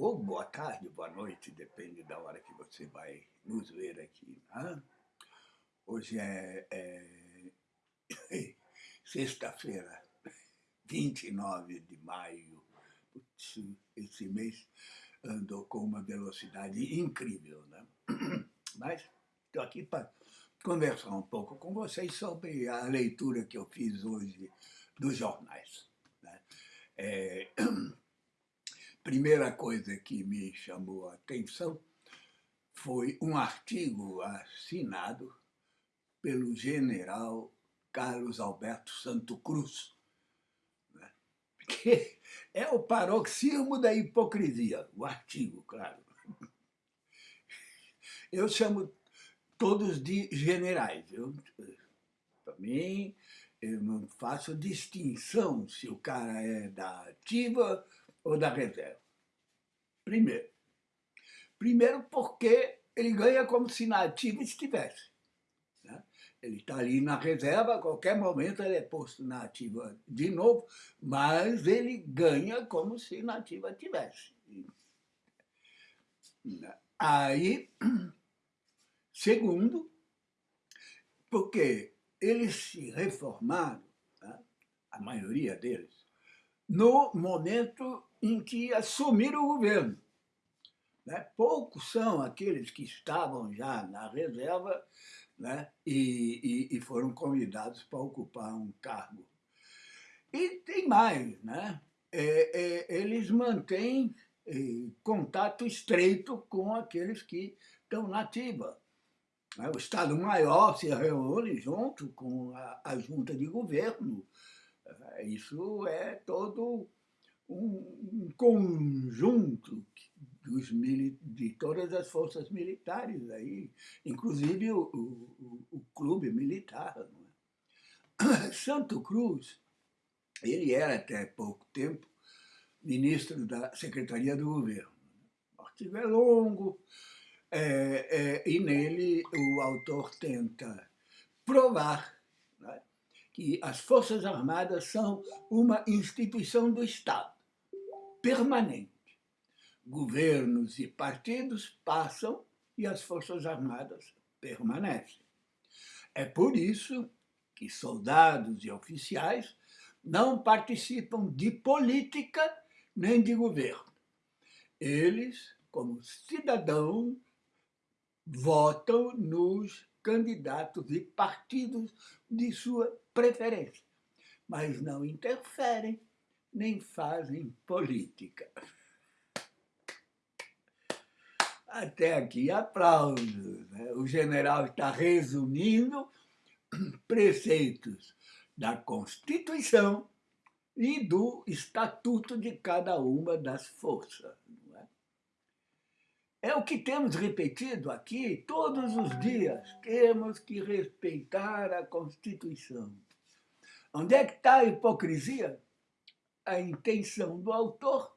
ou boa tarde, boa noite, depende da hora que você vai nos ver aqui. Né? Hoje é, é sexta-feira, 29 de maio. Putz, esse mês andou com uma velocidade incrível. Né? Mas estou aqui para conversar um pouco com vocês sobre a leitura que eu fiz hoje dos jornais. Né? É, primeira coisa que me chamou a atenção foi um artigo assinado pelo general Carlos Alberto Santo Cruz, né? que é o paroxismo da hipocrisia, o artigo, claro. Eu chamo todos de generais. Para mim, eu não faço distinção se o cara é da ativa ou da reserva? Primeiro. Primeiro porque ele ganha como se na ativa estivesse. Né? Ele está ali na reserva, a qualquer momento ele é posto na ativa de novo, mas ele ganha como se na ativa tivesse. Aí, segundo, porque eles se reformaram, né? a maioria deles, no momento em que assumiram o governo. Né? Poucos são aqueles que estavam já na reserva né? e, e, e foram convidados para ocupar um cargo. E tem mais, né? É, é, eles mantêm é, contato estreito com aqueles que estão na ativa. Né? O Estado-Maior se reúne junto com a, a junta de governo. Isso é todo um, conjunto dos, de todas as forças militares, aí, inclusive o, o, o clube militar. É? Santo Cruz, ele era até pouco tempo ministro da Secretaria do Governo. O artigo é longo, é, é, e nele o autor tenta provar que as Forças Armadas são uma instituição do Estado permanente. Governos e partidos passam e as Forças Armadas permanecem. É por isso que soldados e oficiais não participam de política nem de governo. Eles, como cidadãos, votam nos candidatos e partidos de sua preferência, mas não interferem nem fazem política. Até aqui, aplausos. Né? O general está resumindo preceitos da Constituição e do Estatuto de cada uma das forças. É? o que temos repetido aqui todos os dias. Temos que respeitar a Constituição. Onde é que está a hipocrisia? a intenção do autor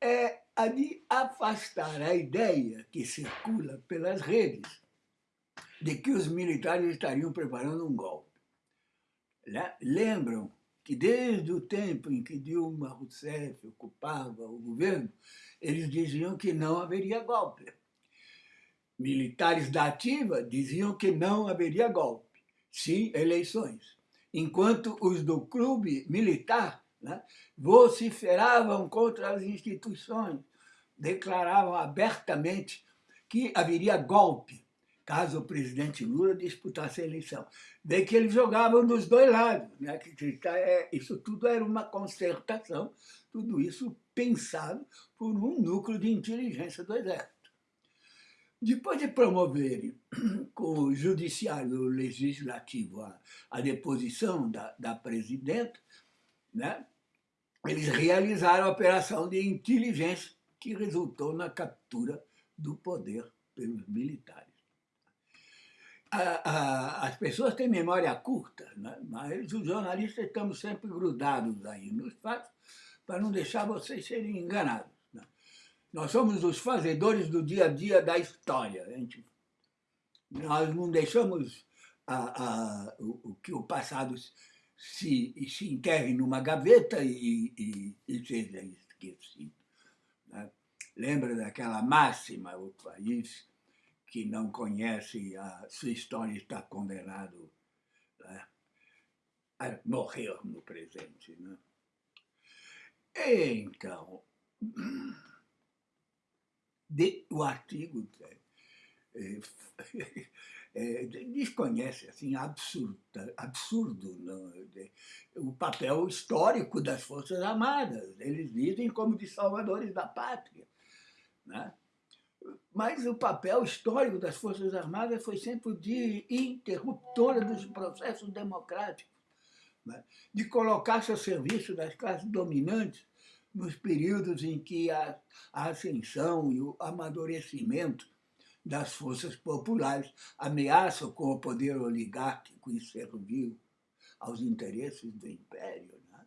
é a de afastar a ideia que circula pelas redes de que os militares estariam preparando um golpe. Lembram que desde o tempo em que Dilma Rousseff ocupava o governo, eles diziam que não haveria golpe. Militares da ativa diziam que não haveria golpe, sim eleições. Enquanto os do clube militar né? vociferavam contra as instituições, declaravam abertamente que haveria golpe caso o presidente Lula disputasse a eleição. Daí que eles jogavam dos dois lados. Né? É, isso tudo era uma concertação, tudo isso pensado por um núcleo de inteligência do Exército. Depois de promoverem com o judiciário legislativo a, a deposição da, da presidenta, né? eles realizaram a operação de inteligência que resultou na captura do poder pelos militares. A, a, as pessoas têm memória curta, né? mas os jornalistas estamos sempre grudados aí nos fatos para não deixar vocês serem enganados. Né? Nós somos os fazedores do dia a dia da história. Gente, nós não deixamos a, o, o que o passado se, se enterre numa gaveta e, e, e seja esquecido. Né? Lembra daquela máxima, o país que não conhece a sua história está condenado né, a morrer no presente. Né? Então, de, o artigo é, é, desconhece assim, absurda, absurdo não, de, o papel histórico das Forças Armadas. Eles dizem como de salvadores da pátria. Né? Mas o papel histórico das Forças Armadas foi sempre o de interruptora dos processos democráticos, né? de colocar-se a serviço das classes dominantes nos períodos em que a, a ascensão e o amadurecimento das forças populares ameaçam com o poder oligárquico e servil aos interesses do império. Né?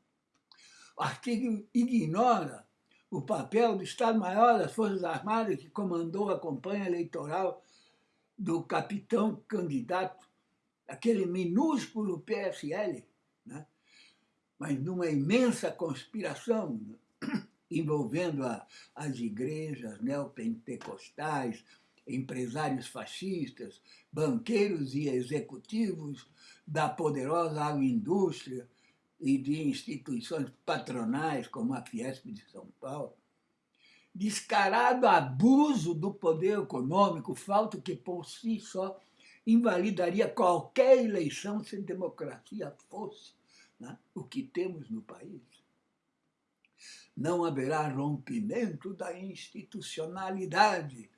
O artigo ignora o papel do Estado-Maior das Forças Armadas, que comandou a campanha eleitoral do capitão candidato, aquele minúsculo PSL, né? mas numa imensa conspiração né? envolvendo a, as igrejas neopentecostais, empresários fascistas, banqueiros e executivos da poderosa agroindústria, e de instituições patronais, como a Fiesp de São Paulo, descarado abuso do poder econômico, falta que por si só invalidaria qualquer eleição se democracia fosse né, o que temos no país. Não haverá rompimento da institucionalidade,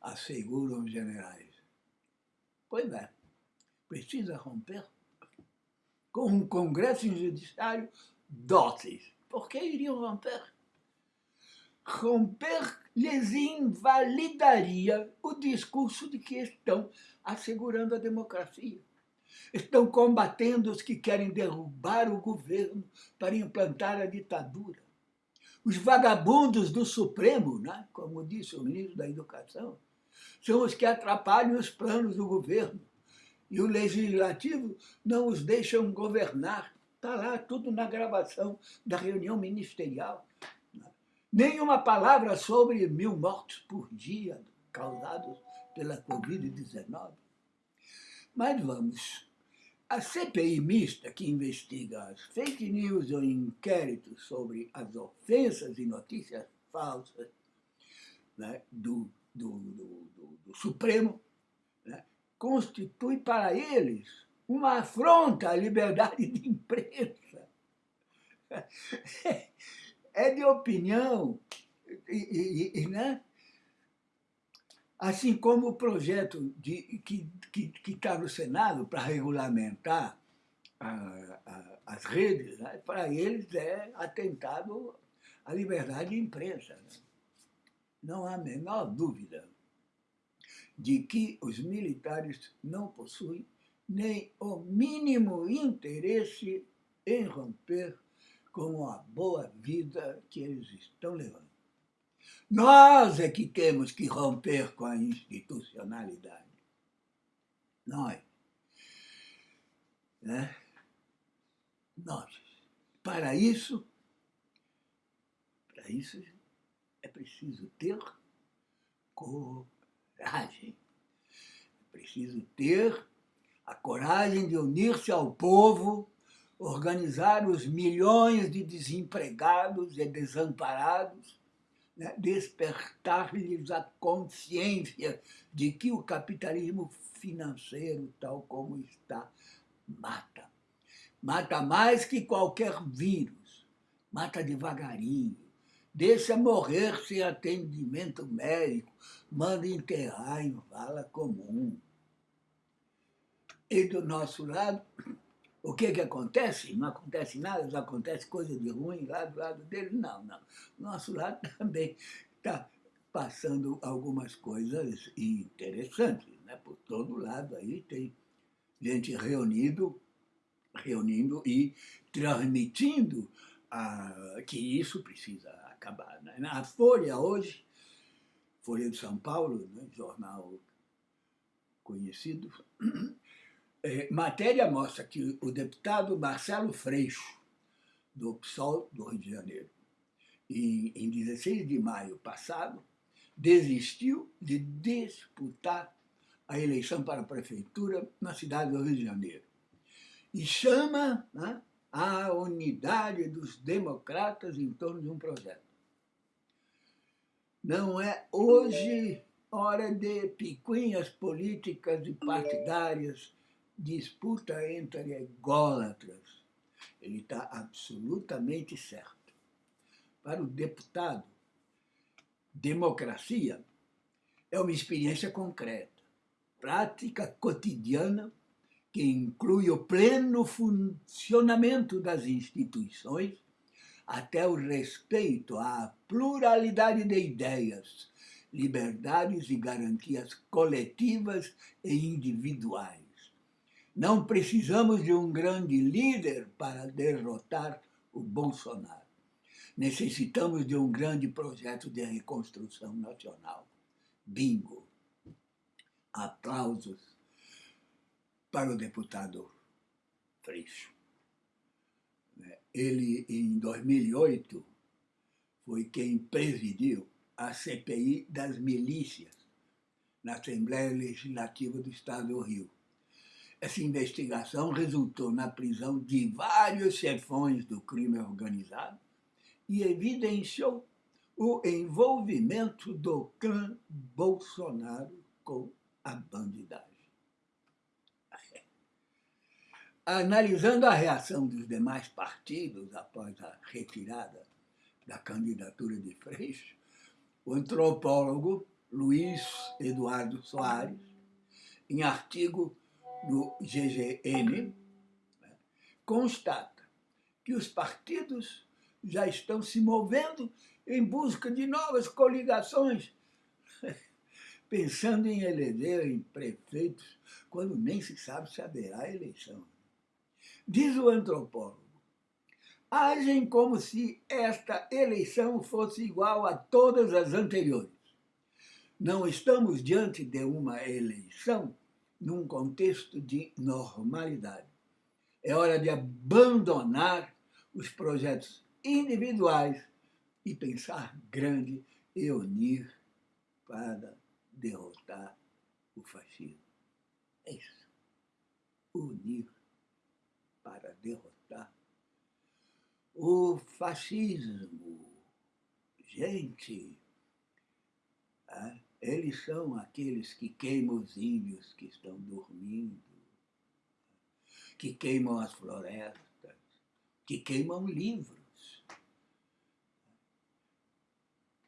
asseguram os generais. Pois é, precisa romper com um congresso judiciário dóceis. Por que iriam romper? Romper lhes invalidaria o discurso de que estão assegurando a democracia. Estão combatendo os que querem derrubar o governo para implantar a ditadura. Os vagabundos do Supremo, né? como disse o ministro da Educação, são os que atrapalham os planos do governo e o legislativo não os deixam governar. Está lá tudo na gravação da reunião ministerial. Nenhuma palavra sobre mil mortos por dia causados pela Covid-19. Mas vamos. A CPI mista que investiga as fake news ou inquéritos sobre as ofensas e notícias falsas né, do, do, do, do Supremo constitui para eles uma afronta à liberdade de imprensa. É de opinião, né? assim como o projeto de, que está no Senado para regulamentar a, a, as redes, né? para eles é atentado à liberdade de imprensa. Né? Não há a menor dúvida de que os militares não possuem nem o mínimo interesse em romper com a boa vida que eles estão levando. Nós é que temos que romper com a institucionalidade. Nós. Né? Nós. Para isso, para isso é preciso ter coragem coragem. É preciso ter a coragem de unir-se ao povo, organizar os milhões de desempregados e desamparados, né? despertar-lhes a consciência de que o capitalismo financeiro, tal como está, mata. Mata mais que qualquer vírus, mata devagarinho, deixa morrer sem atendimento médico, manda enterrar em vala comum. E do nosso lado, o que, que acontece? Não acontece nada, não acontece coisa de ruim lá do lado dele? Não, não. Nosso lado também está passando algumas coisas interessantes. Né? Por todo lado aí tem gente reunido, reunindo e transmitindo ah, que isso precisa acabar. Né? A Folha hoje, Folha de São Paulo, né, jornal conhecido, é, matéria mostra que o deputado Marcelo Freixo, do PSOL do Rio de Janeiro, em, em 16 de maio passado, desistiu de disputar a eleição para a prefeitura na cidade do Rio de Janeiro. E chama né, a unidade dos democratas em torno de um projeto. Não é hoje hora de picuinhas políticas e partidárias, disputa entre ególatras. Ele está absolutamente certo. Para o deputado, democracia é uma experiência concreta, prática cotidiana que inclui o pleno funcionamento das instituições, até o respeito à pluralidade de ideias, liberdades e garantias coletivas e individuais. Não precisamos de um grande líder para derrotar o Bolsonaro. Necessitamos de um grande projeto de reconstrução nacional. Bingo! Aplausos para o deputado Freixo. Ele, em 2008, foi quem presidiu a CPI das milícias na Assembleia Legislativa do Estado do Rio. Essa investigação resultou na prisão de vários chefões do crime organizado e evidenciou o envolvimento do clã Bolsonaro com a bandidagem. Analisando a reação dos demais partidos após a retirada da candidatura de Freixo, o antropólogo Luiz Eduardo Soares, em artigo do GGN, constata que os partidos já estão se movendo em busca de novas coligações, pensando em eleger prefeitos quando nem se sabe se haverá eleição. Diz o antropólogo, agem como se esta eleição fosse igual a todas as anteriores. Não estamos diante de uma eleição num contexto de normalidade. É hora de abandonar os projetos individuais e pensar grande e unir para derrotar o fascismo. É isso. Unir para derrotar o fascismo. Gente, ah, eles são aqueles que queimam os índios que estão dormindo, que queimam as florestas, que queimam livros,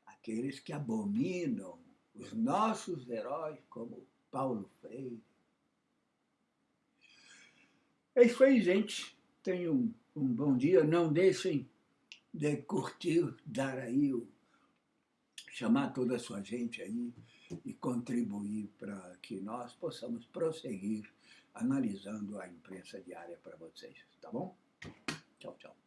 aqueles que abominam os nossos heróis, como Paulo Freire, é isso aí, gente. Tenham um, bom dia. Não deixem de curtir, dar aí, chamar toda a sua gente aí e contribuir para que nós possamos prosseguir analisando a imprensa diária para vocês, tá bom? Tchau, tchau.